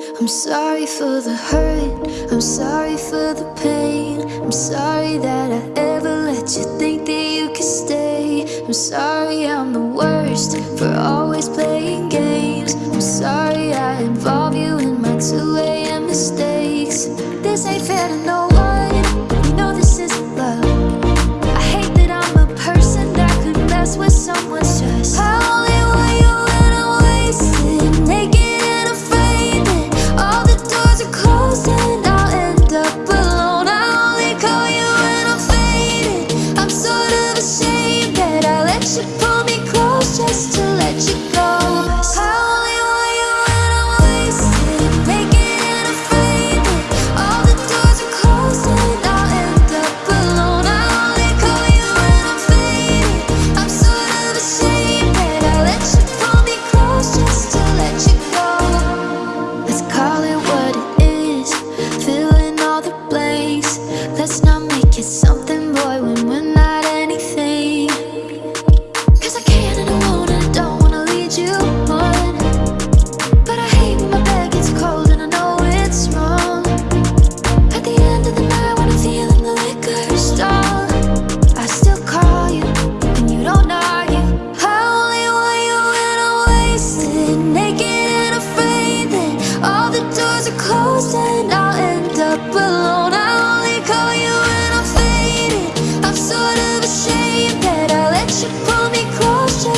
I'm sorry for the hurt, I'm sorry for the pain. I'm sorry that I ever let you think that you could stay. I'm sorry I'm the worst for always playing games. I'm sorry I involve you in my 2am mistakes. This ain't fair to no one, you know this isn't love. I hate that I'm a person that could mess with someone's pull me close just to let you go.